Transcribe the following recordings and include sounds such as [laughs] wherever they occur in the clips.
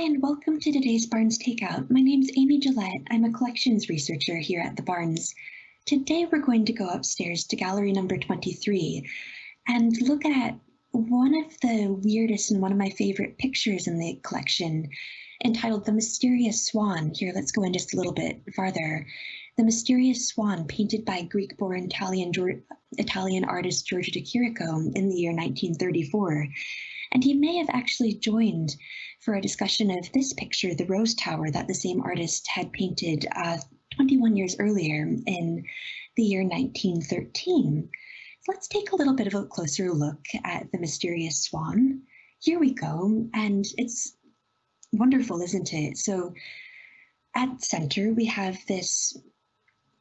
Hi, and welcome to today's Barnes Takeout. My name's Amy Gillette. I'm a collections researcher here at the Barnes. Today we're going to go upstairs to gallery number 23 and look at one of the weirdest and one of my favorite pictures in the collection entitled The Mysterious Swan. Here, let's go in just a little bit farther. The Mysterious Swan, painted by Greek-born Italian, Italian artist Giorgio de Chirico in the year 1934. And he may have actually joined for a discussion of this picture, the Rose Tower, that the same artist had painted uh, 21 years earlier in the year 1913. So let's take a little bit of a closer look at the mysterious swan. Here we go, and it's wonderful, isn't it? So at center, we have this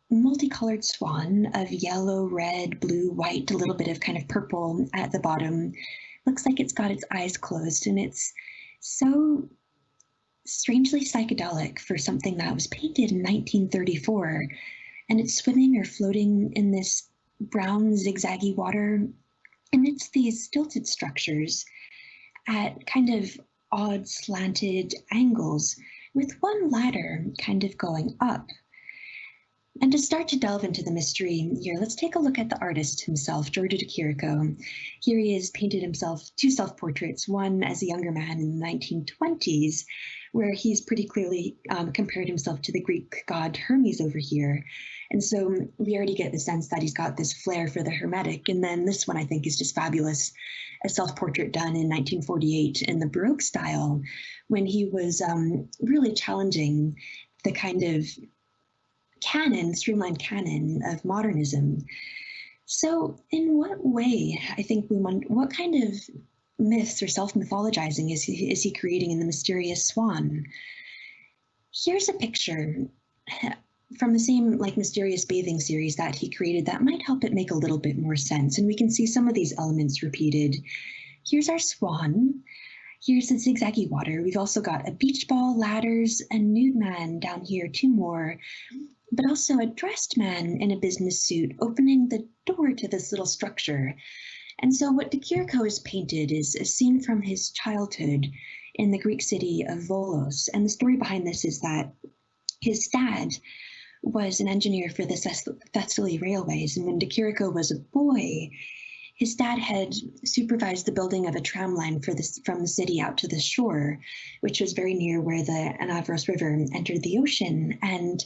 multicolored swan of yellow, red, blue, white, a little bit of kind of purple at the bottom. Looks like it's got its eyes closed and it's so strangely psychedelic for something that was painted in 1934. And it's swimming or floating in this brown zigzaggy water. And it's these stilted structures at kind of odd slanted angles with one ladder kind of going up. And to start to delve into the mystery here, let's take a look at the artist himself, Giorgio de Chirico. Here he has painted himself two self-portraits, one as a younger man in the 1920s, where he's pretty clearly um, compared himself to the Greek god Hermes over here. And so we already get the sense that he's got this flair for the Hermetic. And then this one I think is just fabulous, a self-portrait done in 1948 in the Baroque style, when he was um, really challenging the kind of canon, streamlined canon of modernism. So, in what way, I think we wonder, what kind of myths or self mythologizing is he, is he creating in The Mysterious Swan? Here's a picture from the same like mysterious bathing series that he created that might help it make a little bit more sense and we can see some of these elements repeated here's our swan here's the zigzaggy water we've also got a beach ball ladders a nude man down here two more but also a dressed man in a business suit opening the door to this little structure. And so what Chirico has painted is a scene from his childhood in the Greek city of Volos. And the story behind this is that his dad was an engineer for the Thessaly Railways. And when de Chirico was a boy, his dad had supervised the building of a tram line for this from the city out to the shore, which was very near where the Anavros River entered the ocean. And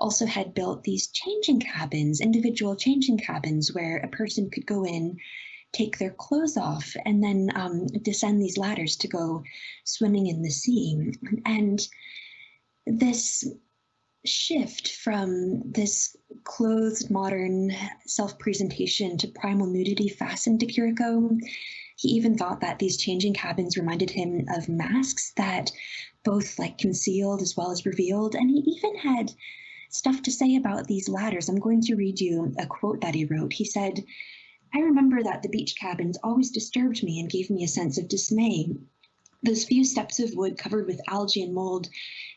also had built these changing cabins, individual changing cabins where a person could go in, take their clothes off, and then um, descend these ladders to go swimming in the sea. And this shift from this clothed modern self-presentation to primal nudity fastened de Chirico. He even thought that these changing cabins reminded him of masks that both like concealed as well as revealed. And he even had stuff to say about these ladders. I'm going to read you a quote that he wrote. He said, I remember that the beach cabins always disturbed me and gave me a sense of dismay. Those few steps of wood covered with algae and mold,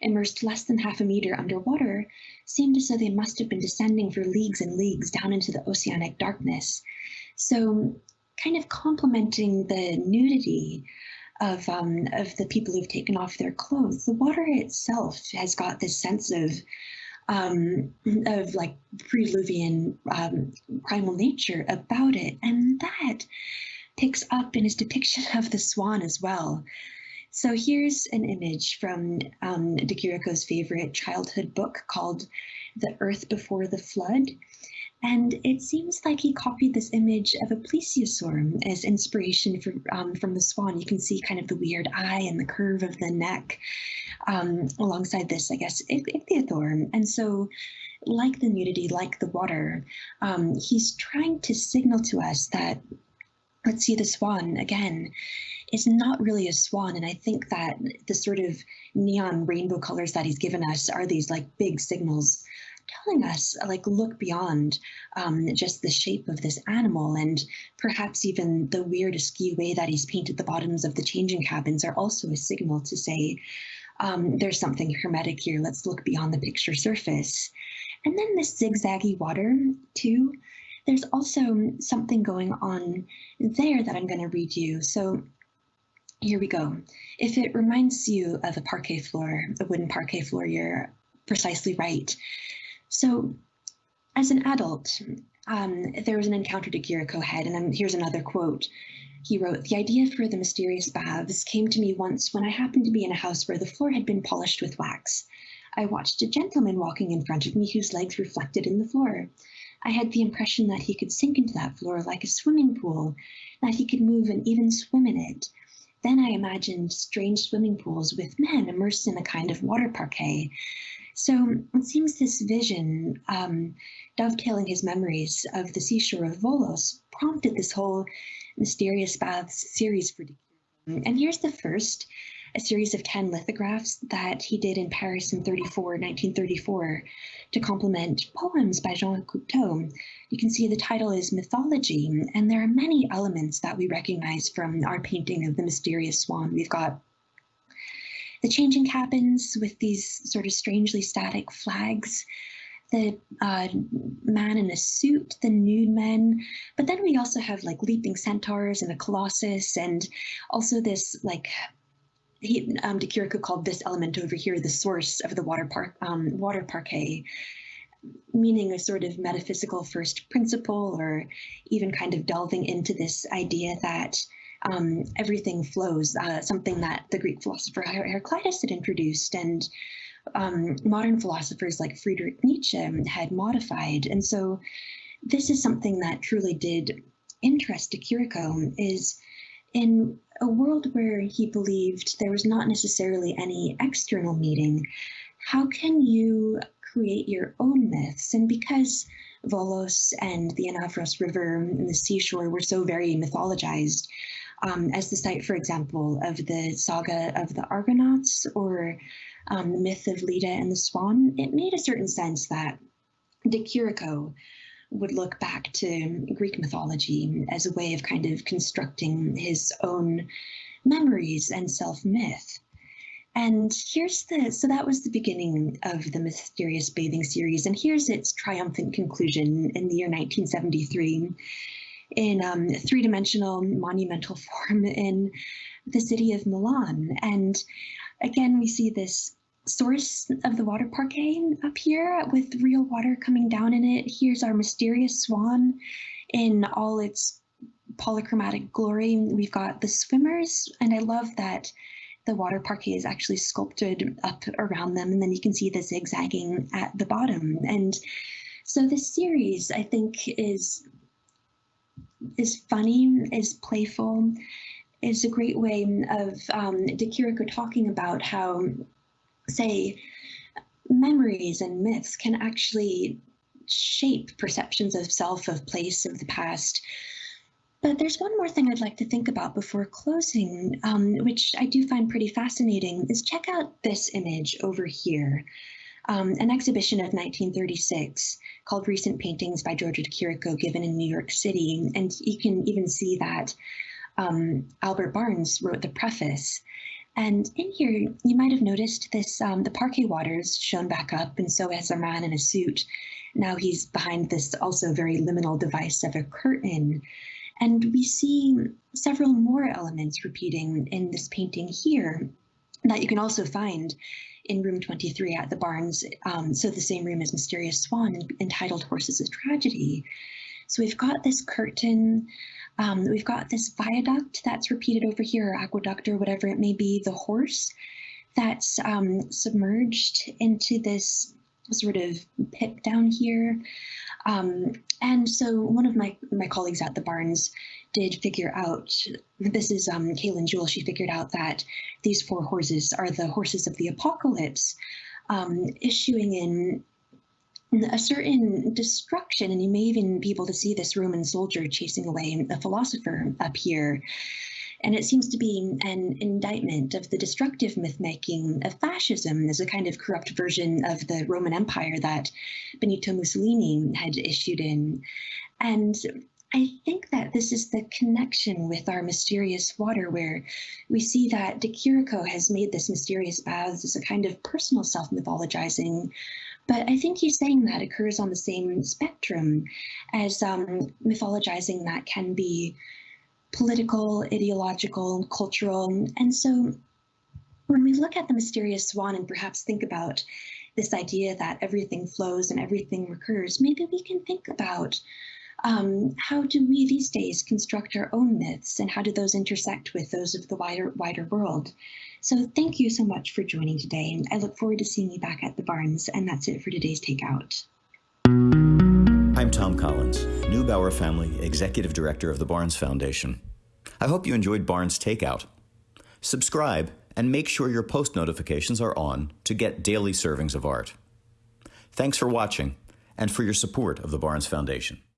immersed less than half a meter underwater, seemed as though they must have been descending for leagues and leagues down into the oceanic darkness. So, kind of complementing the nudity of um, of the people who've taken off their clothes, the water itself has got this sense of um, of like pre-Diluvian um, primal nature about it. And that picks up in his depiction of the swan as well. So here's an image from um, de Chirico's favorite childhood book called The Earth Before the Flood. And it seems like he copied this image of a plesiosaur as inspiration for, um, from the swan. You can see kind of the weird eye and the curve of the neck um, alongside this, I guess, ichthyosaur. And so like the nudity, like the water, um, he's trying to signal to us that, let's see the swan again, it's not really a swan. And I think that the sort of neon rainbow colors that he's given us are these like big signals telling us like look beyond um, just the shape of this animal and perhaps even the weird askew way that he's painted the bottoms of the changing cabins are also a signal to say um, there's something hermetic here let's look beyond the picture surface and then this zigzaggy water too there's also something going on there that I'm going to read you so here we go. If it reminds you of a parquet floor, a wooden parquet floor, you're precisely right. So as an adult, um, there was an encounter de Chirico had, and I'm, here's another quote. He wrote, The idea for the mysterious baths came to me once when I happened to be in a house where the floor had been polished with wax. I watched a gentleman walking in front of me whose legs reflected in the floor. I had the impression that he could sink into that floor like a swimming pool, that he could move and even swim in it. Then I imagined strange swimming pools with men immersed in a kind of water parquet. So it seems this vision, um, dovetailing his memories of the seashore of Volos, prompted this whole mysterious baths series for And here's the first, a series of 10 lithographs that he did in Paris in 34, 1934, to complement poems by Jean Cocteau. You can see the title is Mythology, and there are many elements that we recognize from our painting of the mysterious swan. We've got the changing cabins with these sort of strangely static flags, the uh, man in a suit, the nude men, but then we also have like leaping centaurs and a colossus, and also this like he um, De Chirico called this element over here the source of the water park um, water parquet, meaning a sort of metaphysical first principle, or even kind of delving into this idea that um, everything flows, uh, something that the Greek philosopher Heraclitus had introduced, and um, modern philosophers like Friedrich Nietzsche had modified. And so this is something that truly did interest De Chirico is in a world where he believed there was not necessarily any external meaning, how can you create your own myths? And because Volos and the Anavros River and the seashore were so very mythologized, um, as the site, for example, of the saga of the Argonauts or um, the myth of Leda and the Swan, it made a certain sense that De Chirico would look back to Greek mythology as a way of kind of constructing his own memories and self myth. And here's the so that was the beginning of the mysterious bathing series, and here's its triumphant conclusion in the year 1973 in um, three-dimensional monumental [laughs] form in the city of Milan. And again, we see this source of the water parquet up here with real water coming down in it. Here's our mysterious swan in all its polychromatic glory. We've got the swimmers, and I love that the water parquet is actually sculpted up around them, and then you can see the zigzagging at the bottom. And so this series, I think, is is funny, is playful, is a great way of um, De Chirico talking about how say, memories and myths can actually shape perceptions of self, of place, of the past. But there's one more thing I'd like to think about before closing, um, which I do find pretty fascinating, is check out this image over here. Um, an exhibition of 1936 called Recent Paintings by Giorgio Chirico given in New York City. And you can even see that um, Albert Barnes wrote the preface. And in here, you might have noticed this, um, the parquet waters shown back up, and so has a man in a suit. Now he's behind this also very liminal device of a curtain. And we see several more elements repeating in this painting here that you can also find in room 23 at the Barnes. Um, so the same room as Mysterious Swan entitled Horses of Tragedy. So we've got this curtain, um, we've got this viaduct that's repeated over here, or aqueduct, or whatever it may be, the horse that's um, submerged into this sort of pit down here. Um, and so one of my, my colleagues at the Barnes did figure out, this is um, Kaylin Jewell, she figured out that these four horses are the horses of the apocalypse, um, issuing in a certain destruction, and you may even be able to see this Roman soldier chasing away a philosopher up here. And it seems to be an indictment of the destructive myth making of fascism as a kind of corrupt version of the Roman Empire that Benito Mussolini had issued in. And I think that this is the connection with our mysterious water, where we see that De Chirico has made this mysterious baths as a kind of personal self mythologizing but I think he's saying that occurs on the same spectrum as um, mythologizing that can be political, ideological, cultural. And so when we look at the mysterious swan and perhaps think about this idea that everything flows and everything recurs, maybe we can think about um, how do we these days construct our own myths and how do those intersect with those of the wider wider world? So thank you so much for joining today and I look forward to seeing you back at the Barnes and that's it for today's Takeout. I'm Thom Collins, Neubauer Family Executive Director of the Barnes Foundation. I hope you enjoyed Barnes Takeout. Subscribe and make sure your post notifications are on to get daily servings of art. Thanks for watching and for your support of the Barnes Foundation.